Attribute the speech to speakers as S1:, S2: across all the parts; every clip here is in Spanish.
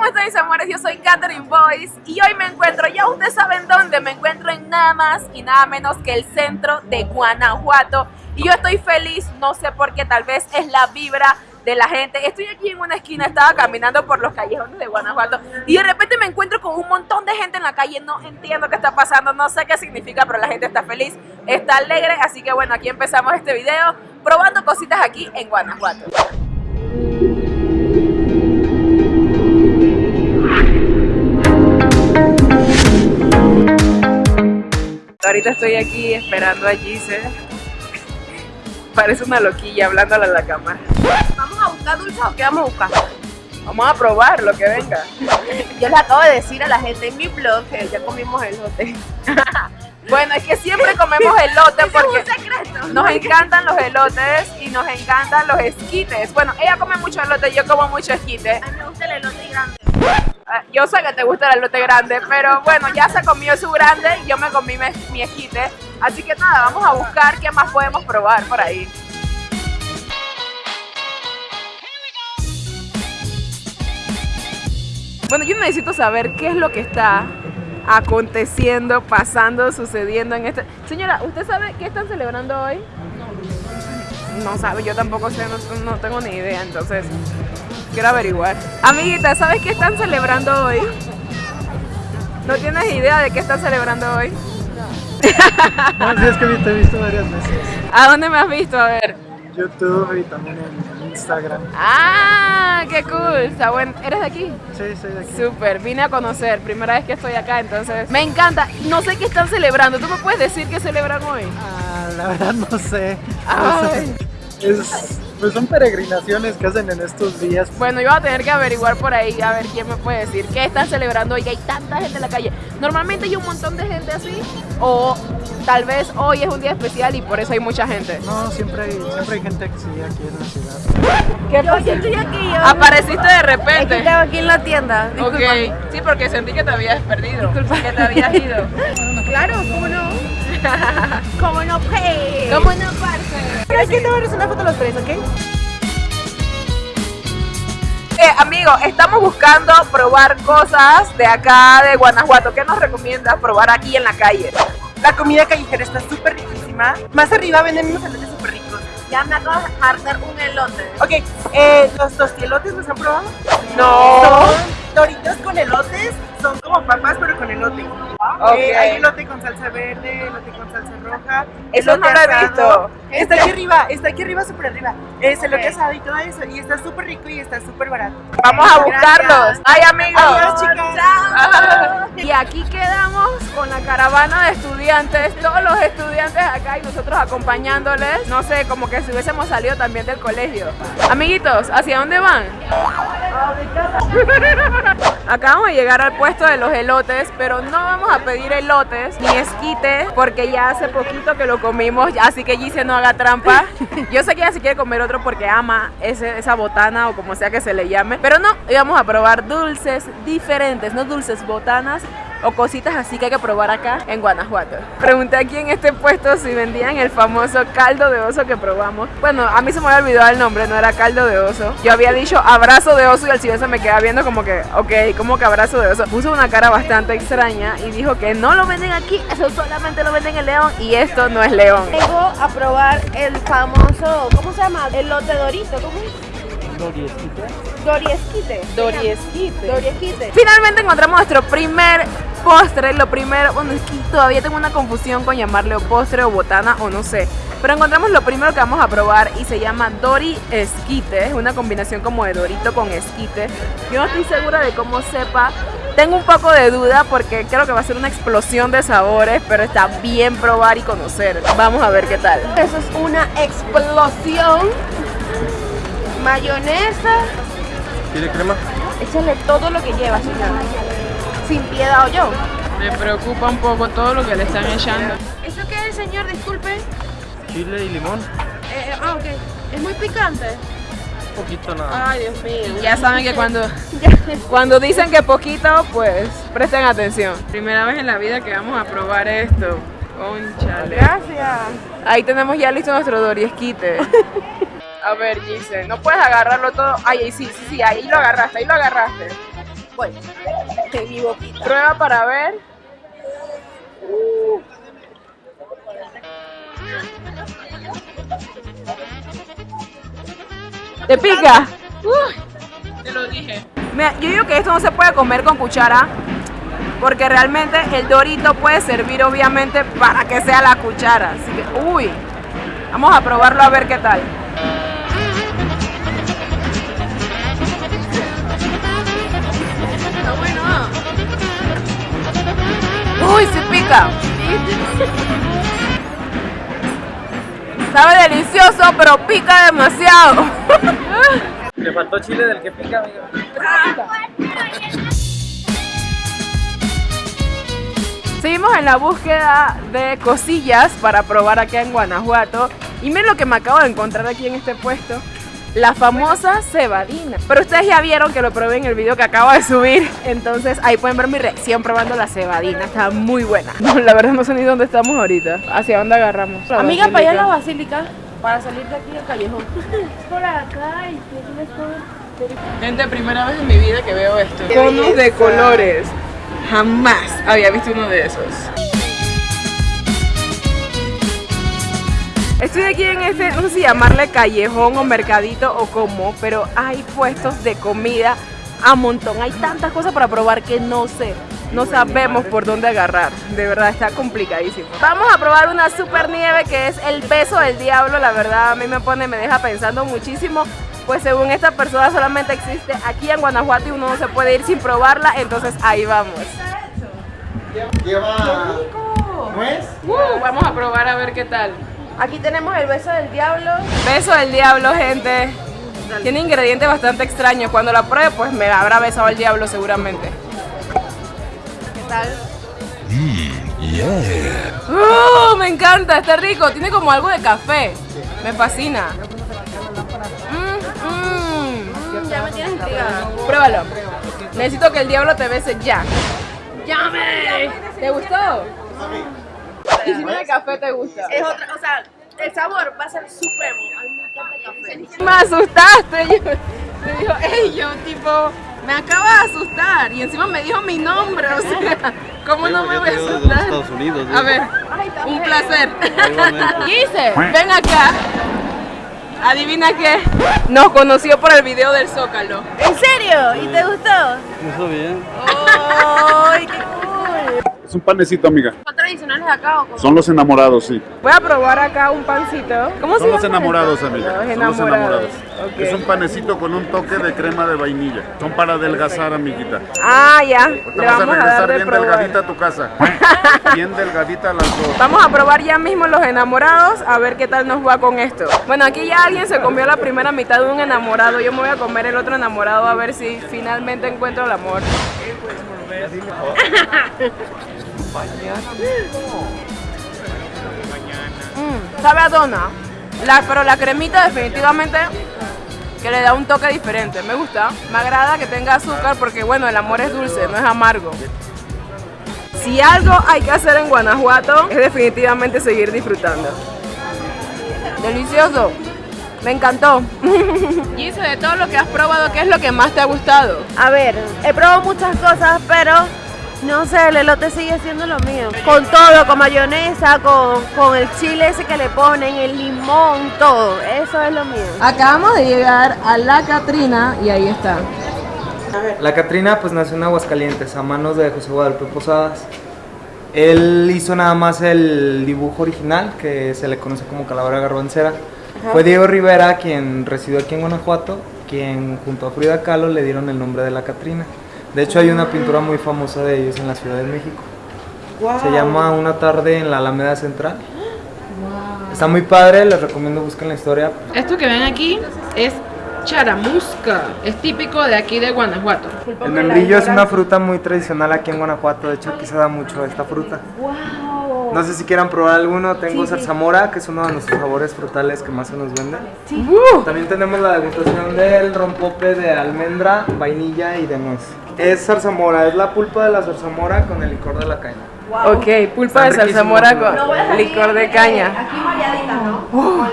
S1: ¿cómo están mis amores? Yo soy Catherine Boyce y hoy me encuentro, ya ustedes saben dónde, me encuentro en nada más y nada menos que el centro de Guanajuato y yo estoy feliz, no sé por qué, tal vez es la vibra de la gente. Estoy aquí en una esquina, estaba caminando por los callejones de Guanajuato y de repente me encuentro con un montón de gente en la calle. No entiendo qué está pasando, no sé qué significa, pero la gente está feliz, está alegre. Así que bueno, aquí empezamos este video probando cositas aquí en Guanajuato. Ahorita estoy aquí esperando a Gise. Parece una loquilla hablándole a la cámara.
S2: ¿Vamos a buscar dulces o qué vamos a buscar?
S1: Vamos a probar lo que venga.
S2: Yo les acabo de decir a la gente en mi blog que ya comimos elote.
S1: Bueno, es que siempre comemos elote porque
S2: es
S1: nos encantan los elotes y nos encantan los esquites. Bueno, ella come mucho elote, yo como mucho esquite.
S2: A mí me gusta el elote grande.
S1: Ah, Yo sé que te gusta el elote grande, pero bueno, ya se comió su grande y yo me comí mi, mi esquite. Así que nada, vamos a buscar qué más podemos probar por ahí. Bueno, yo necesito saber qué es lo que está aconteciendo, pasando, sucediendo en este... Señora, ¿usted sabe qué están celebrando hoy? No sabe, yo tampoco sé, no, no tengo ni idea, entonces quiero averiguar. Amiguita, ¿sabes qué están celebrando hoy? ¿No tienes idea de qué están celebrando hoy?
S3: No, es que te he visto varias veces.
S1: ¿A dónde me has visto? A ver.
S3: YouTube y también en Instagram.
S1: ¡Ah! ¡Qué cool! Está bueno. ¿Eres de aquí?
S3: Sí, soy de aquí.
S1: Súper, vine a conocer, primera vez que estoy acá, entonces me encanta. No sé qué están celebrando, ¿tú me puedes decir qué celebran hoy?
S3: Ah, la verdad no sé.
S1: Ay.
S3: Es, pues son peregrinaciones que hacen en estos días.
S1: Bueno, yo voy a tener que averiguar por ahí a ver quién me puede decir qué están celebrando hoy, que hay tanta gente en la calle. Normalmente hay un montón de gente así, o tal vez hoy es un día especial y por eso hay mucha gente.
S3: No, siempre hay, siempre hay gente que sigue aquí en la ciudad.
S1: ¿Qué
S2: Yo, yo estoy aquí. Yo,
S1: Apareciste de
S2: es que
S1: repente.
S2: tengo aquí en la tienda. Disculpa.
S1: Ok, sí, porque sentí que te habías perdido, que te habías ido.
S2: Claro, ¿cómo no? ¿Cómo no, pe?
S1: ¿Cómo no?
S2: ¿Sabes qué? Te voy a hacer una foto los tres, ¿ok?
S1: Eh, amigo, estamos buscando probar cosas de acá de Guanajuato. ¿Qué nos recomiendas probar aquí en la calle?
S4: La comida callejera está súper riquísima. Más arriba venden unos elotes súper ricos.
S2: Ya me acabo de hartar un elote.
S4: Ok, eh, los tostielotes los han probado.
S1: No.
S4: Son doritos con elotes. Son como papas, pero con elote.
S1: Ok.
S4: Eh, hay elote con salsa verde, elote con salsa roja.
S1: Eso
S4: elote
S1: no lo he
S4: asado.
S1: visto.
S4: Está aquí arriba, está aquí arriba, súper arriba. Es elote
S2: Ok.
S4: asado y todo eso. Y está súper rico y está súper barato.
S1: Vamos a buscarlos. Ay, amigos.
S4: Adiós, chicas.
S1: Y aquí quedamos con la caravana de estudiantes, todos los estudiantes acá y nosotros acompañándoles. No sé, como que si hubiésemos salido también del colegio. Amiguitos, ¿hacia dónde van? Acabamos de llegar al puesto de los elotes, pero no vamos a pedir elotes ni esquite porque ya hace poquito que lo comimos, así que Gise no haga trampa. Yo sé que ella se quiere comer otro porque ama ese- esa botana o como sea que se le llame, pero no, íbamos a probar dulces diferentes, no dulces, botanas o cositas así que hay que probar acá en Guanajuato. Pregunté aquí en este puesto si vendían el famoso caldo de oso que probamos. Bueno, a mí se me había olvidado el nombre, no era caldo de oso. Yo había dicho abrazo de oso y el señor se me queda viendo como que, ok, como que abrazo de oso. Puso una cara bastante extraña y dijo que no lo venden aquí, eso solamente lo venden en León y esto no es León.
S2: Vengo a probar el famoso, ¿cómo se llama? Elote dorito, ¿cómo es? Doriesquite.
S1: Doriesquite.
S2: Doriesquite.
S1: Finalmente encontramos nuestro primer postre, lo primero, bueno, es que todavía tengo una confusión con llamarle o postre o botana o no sé, pero encontramos lo primero que vamos a probar y se llama Dori Esquite, es una combinación como de Dorito con esquite. Yo no estoy segura de cómo sepa, tengo un poco de duda porque creo que va a ser una explosión de sabores, pero está bien probar y conocer. Vamos a ver qué tal.
S2: Eso es una explosión. Mayonesa.
S3: ¿Quiere crema?
S2: Échale todo lo que lleva, señora. Sin piedad o yo.
S1: Me preocupa un poco todo lo que le están echando.
S2: ¿Eso qué es, señor? Disculpe.
S3: Chile y limón.
S2: Eh, ah, ok. Es muy picante.
S3: Poquito nada.
S2: Ay, Dios mío.
S1: Ya saben que cuando, cuando dicen que poquito, pues presten atención. Primera vez en la vida que vamos a probar esto. Conchale.
S2: Gracias.
S1: Ahí tenemos ya listo nuestro doriesquite. A ver, Gise, no puedes agarrarlo todo. Ay, ay, sí, sí, sí, ahí lo agarraste, ahí lo agarraste.
S2: Voy. En mi boquita.
S1: Prueba para ver. ¿Te pica? te lo dije. Mira, yo digo que esto no se puede comer con cuchara. Porque realmente el dorito puede servir obviamente para que sea la cuchara. Así que, uy. Vamos a probarlo a ver qué tal. Uy, se pica. Sabe delicioso, pero pica demasiado.
S3: Le faltó chile del que pica, amigo.
S1: Seguimos en la búsqueda de cosillas para probar aquí en Guanajuato. Y miren lo que me acabo de encontrar aquí en este puesto. La famosa cebadina. Pero ustedes ya vieron que lo probé en el video que acabo de subir. Entonces ahí pueden ver mi reacción probando la cebadina. Está muy buena. No, la verdad no sé ni dónde estamos ahorita. ¿Hacia dónde agarramos? La
S2: Amiga, para allá la
S1: basílica.
S2: Para salir de aquí del callejón. Por acá y.
S1: Gente, primera vez en mi vida que veo esto. Conos de colores. Jamás había visto uno de esos. Estoy aquí en este, no sé si llamarle callejón o mercadito o como, pero hay puestos de comida a montón. Hay tantas cosas para probar que no sé. No sabemos por dónde agarrar. De verdad está complicadísimo. Vamos a probar una super nieve que es el beso del diablo. La verdad a mí me pone, me deja pensando muchísimo. Pues según esta persona solamente existe aquí en Guanajuato y uno no se puede ir sin probarla. Entonces ahí vamos.
S3: Lleva nuez.
S1: Uh, vamos a probar a ver qué tal.
S2: Aquí tenemos el beso del diablo.
S1: Beso del diablo, gente. Tiene ingredientes bastante extraños. Cuando la pruebe, pues me habrá besado el diablo seguramente.
S2: ¿Qué tal?
S1: ¡Uh! me encanta, está rico. Tiene como algo de café. Me fascina. Mm, mm.
S2: Ya me tienes intrigada.
S1: Pruébalo. Necesito que el diablo te bese ya. ¡Llame! ¿Te gustó? Y si no de café te gusta.
S2: Es otra, o sea, el sabor va a ser supremo. Me encanta el café.
S1: Me asustaste. Yo, me dijo, ey, yo tipo, me acaba de asustar. Y encima me dijo mi nombre. O sea, ¿cómo no me voy a asustar? A ver, un placer. Gise, ven acá. Adivina qué. Nos conoció por el video del Zócalo.
S2: ¿En serio? ¿Y te gustó?
S5: Eso bien.
S2: ¡Ay, qué cool!
S6: Es un panecito, amiga.
S2: ¿Son tradicionales de acá o cómo?
S6: Son los enamorados, sí.
S1: Voy a probar acá un pancito. ¿Cómo se
S6: Son los enamorados, amiga.
S1: Los
S6: Son los
S1: enamorados.
S6: Es un panecito con un toque de crema de vainilla. Son para adelgazar, amiguita.
S1: Ah, ya. Le
S6: a
S1: vamos a dar
S6: regresar
S1: de
S6: bien
S1: probar.
S6: delgadita a tu casa. Bien delgadita las dos.
S1: Vamos a probar ya mismo los enamorados a ver qué tal nos va con esto. Bueno, aquí ya alguien se comió la primera mitad de un enamorado. Yo me voy a comer el otro enamorado a ver si finalmente encuentro el amor. Mm, sabe a dona. La, pero la cremita definitivamente que le da un toque diferente. Me gusta. Me agrada que tenga azúcar porque bueno, el amor es dulce, no es amargo. Si algo hay que hacer en Guanajuato es definitivamente seguir disfrutando. Delicioso. Me encantó. Gise, de todo lo que has probado, ¿qué es lo que más te ha gustado?
S2: A ver, he probado muchas cosas, pero no sé, el elote sigue siendo lo mío. Con todo, con mayonesa, con, con el chile ese que le ponen, el limón, todo. Eso es lo mío.
S1: Acabamos de llegar a La Catrina y ahí está.
S7: La Catrina pues nació en Aguascalientes a manos de José Guadalupe Posadas. Él hizo nada más el dibujo original que se le conoce como Calavera Garbancera. Fue Diego Rivera quien residió aquí en Guanajuato, quien junto a Frida Kahlo le dieron el nombre de La Catrina. De hecho hay una pintura muy famosa de ellos en la Ciudad de México. Se llama Una tarde en la Alameda Central. Está muy padre, les recomiendo busquen la historia.
S1: Esto que ven aquí es charamusca. Es típico de aquí de Guanajuato.
S7: El membrillo es una fruta muy tradicional aquí en Guanajuato, de hecho aquí se da mucho esta fruta. No sé si quieran probar alguno, tengo zarzamora, que es uno de nuestros sabores frutales que más se nos vende.
S1: Uh,
S7: También tenemos la degustación del rompope de almendra, vainilla y de nuez. Es zarzamora, es la pulpa de la zarzamora con el licor de la caña.
S1: Ok, pulpa de zarzamora
S7: riquísimos,
S1: con licor de caña.
S2: Aquí variadita, ¿no?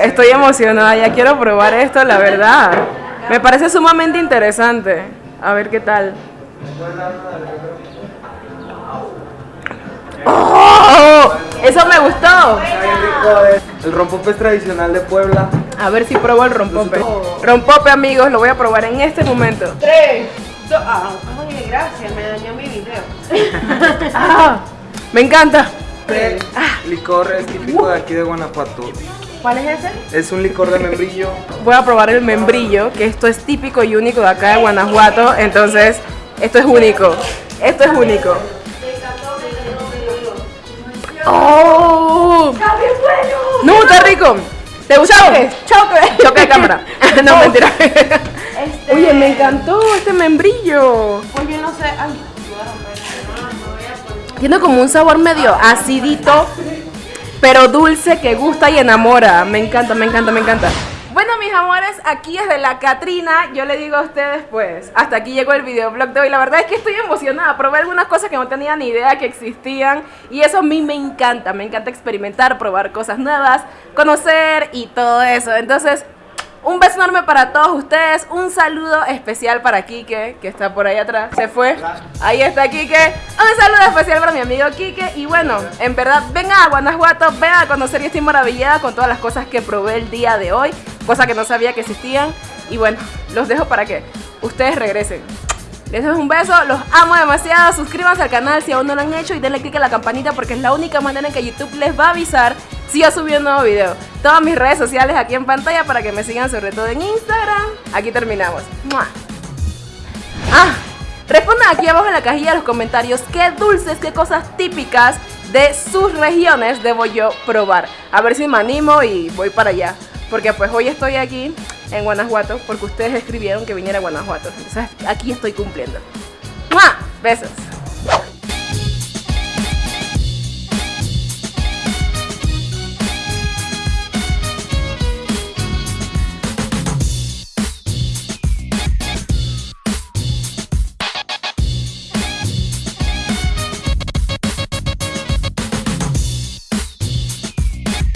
S1: Estoy emocionada, ya quiero probar esto, la verdad. Me parece sumamente interesante. A ver qué tal. ¡Oh! Eso me gustó.
S7: El rompope es tradicional de Puebla.
S1: A ver si pruebo el rompope. Rompope, amigos, lo voy a probar en este momento.
S2: Tres, ah, oye, gracias, me dañó mi video.
S1: Ah, me encanta.
S7: El licor es típico de aquí de Guanajuato.
S2: ¿Cuál es ese?
S7: Es un licor de membrillo.
S1: Voy a probar el membrillo, que esto es típico y único de acá de Guanajuato. Entonces, esto es único. Esto es único. ¡Oh! ¡No, está rico! ¿Te gustó? Choque. Choque de cámara. no, mentira.
S2: Este,
S1: Oye, me encantó este membrillo.
S2: Oye, no sé, ay,
S1: Tiene como un sabor medio acidito, pero dulce que gusta y enamora. Me encanta, me encanta, me encanta. Bueno, mis amores, aquí es de la Catrina. Yo le digo a ustedes, pues, hasta aquí llegó el videoblog de hoy. La verdad es que estoy emocionada. Probé algunas cosas que no tenía ni idea que existían. Y eso a mí me encanta. Me encanta experimentar, probar cosas nuevas, conocer y todo eso. Entonces, un beso enorme para todos ustedes. Un saludo especial para Kike, que está por ahí atrás. Se fue. Ahí está Kike. Un saludo especial para mi amigo Kike. Y bueno, en verdad, vengan a Guanajuato, vengan a conocer y estoy maravillada con todas las cosas que probé el día de hoy. Cosas que no sabía que existían. Y bueno, los dejo para que ustedes regresen. Les doy un beso, los amo demasiado. Suscríbanse al canal si aún no lo han hecho y denle click a la campanita porque es la única manera en que YouTube les va a avisar si yo subí un nuevo video. Todas mis redes sociales aquí en pantalla para que me sigan, sobre todo en Instagram. Aquí terminamos. ¡Mua! Ah, respondan aquí abajo en la cajilla de los comentarios qué dulces, qué cosas típicas de sus regiones debo yo probar. A ver si me animo y voy para allá. Porque pues hoy estoy aquí en Guanajuato porque ustedes escribieron que viniera a Guanajuato. Entonces aquí estoy cumpliendo. ¡Mua! Besos.